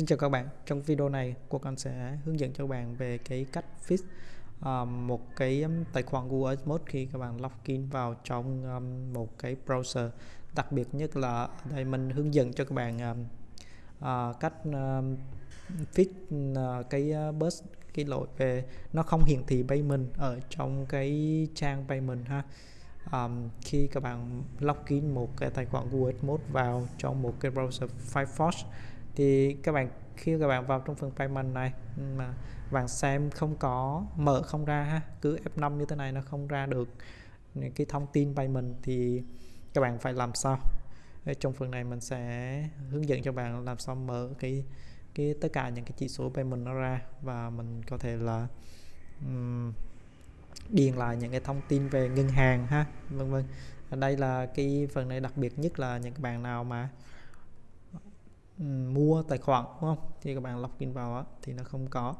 Xin chào các bạn, trong video này cô con sẽ hướng dẫn cho các bạn về cái cách fix um, ờ, một cái tài khoản Google Ads khi các bạn login vào trong um, một cái browser. Đặc biệt nhất là đây mình hướng dẫn cho các bạn um, uh, cách um, fix uh, cái uh, bus cái lỗi về nó không hiển thị payment ở trong cái trang payment ha. Um, khi các bạn login một cái tài khoản Google Ads vào trong một cái browser Firefox thì các bạn khi các bạn vào trong phần payment này ừ, mà bạn xem không có mở không ra ha cứ F5 như thế này nó không ra được cái thông tin payment thì các bạn phải làm sao? Trong phần này mình sẽ hướng dẫn cho bạn làm sao mở cái cái tất cả những cái chỉ số payment nó ra và mình có thể là um, điền lại những cái thông tin về ngân hàng ha vân vân. Đây là cái phần này đặc biệt nhất là những bạn nào mà mua tài khoản đúng không? Thì các bạn login vào đó, thì nó không có.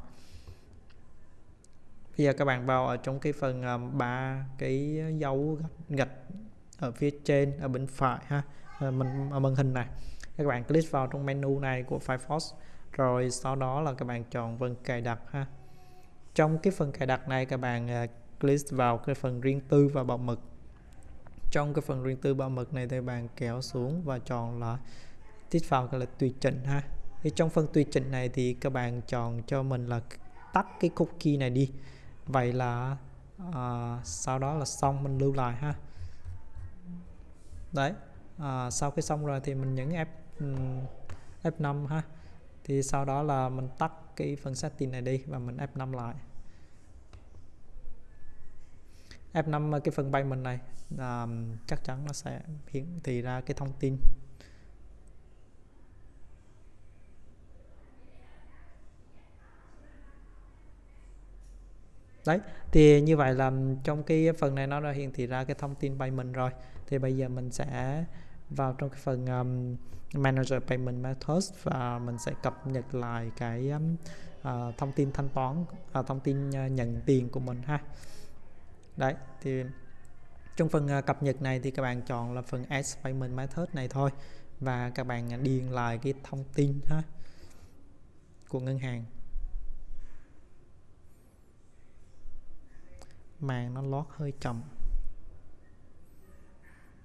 Bây giờ các bạn vào ở trong cái phần à, ba cái dấu gạch ở phía trên ở bên phải ha. À, mình ở màn hình này. Các bạn click vào trong menu này của Firefox rồi sau đó là các bạn chọn phần cài đặt ha. Trong cái phần cài đặt này các bạn uh, click vào cái phần riêng tư và bảo mật. Trong cái phần riêng tư bảo mật này thì bạn kéo xuống và chọn là tiếp vào gọi là tùy chỉnh ha. Thì trong phần tùy chỉnh này thì các bạn chọn cho mình là tắt cái cookie này đi. Vậy là à, sau đó là xong mình lưu lại ha. Đấy à, sau khi xong rồi thì mình nhấn F ừ, F5 ha. Thì sau đó là mình tắt cái phần setting này đi và mình F5 lại. F5 cái phần bay mình này à, chắc chắn nó sẽ hiển thị ra cái thông tin. Đấy thì như vậy là trong cái phần này nó đã hiển thị ra cái thông tin payment rồi. Thì bây giờ mình sẽ vào trong cái phần um, manager payment methods và mình sẽ cập nhật lại cái um, uh, thông tin thanh toán uh, thông tin uh, nhận tiền của mình ha. Đấy thì trong phần uh, cập nhật này thì các bạn chọn là phần s payment method này thôi và các bạn điền lại cái thông tin ha của ngân hàng. Màn nó lót hơi chậm.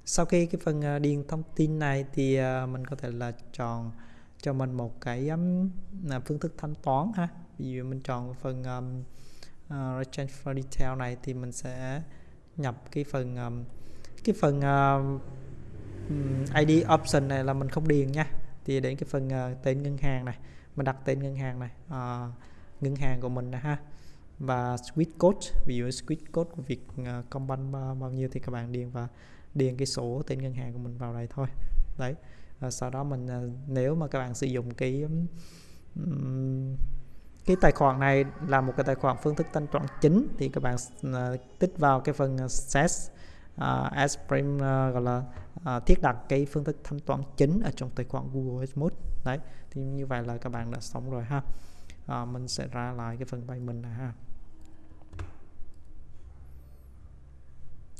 Sau khi cái phần à, điền thông tin này thì à, mình có thể là chọn cho mình một cái um, phương thức thanh toán ha. Ví dụ mình chọn phần um, uh, transfer for detail này thì mình sẽ nhập cái phần um, cái phần uh, ID option này là mình không điền nha. Thì đến cái phần uh, tên ngân hàng này mình đặt tên ngân hàng này uh, ngân hàng của mình này ha và switch code ví dụ switch code của việc uh, à, Combank bao, bao nhiêu thì các bạn điền và điền cái số tên ngân hàng của mình vào đây thôi. Đấy. À, sau đó mình uh, nếu mà các bạn sử dụng cái um, cái tài khoản này là một cái tài khoản phương thức thanh toán chính thì các bạn uh, tích vào cái phần set uh, as prime uh, gọi là uh, thiết đặt cái phương thức thanh toán chính ở trong tài khoản Google Ads đấy thì như vậy là các bạn đã xong rồi ha. Uh, mình sẽ ra lại cái phần payment này ha.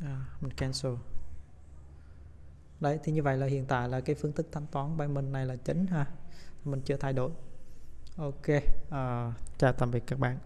À, mình cancel. Đấy thì như vậy là hiện tại là cái phương thức thanh toán payment này là chính ha. Mình chưa thay đổi. Ok à, chào tạm biệt các bạn.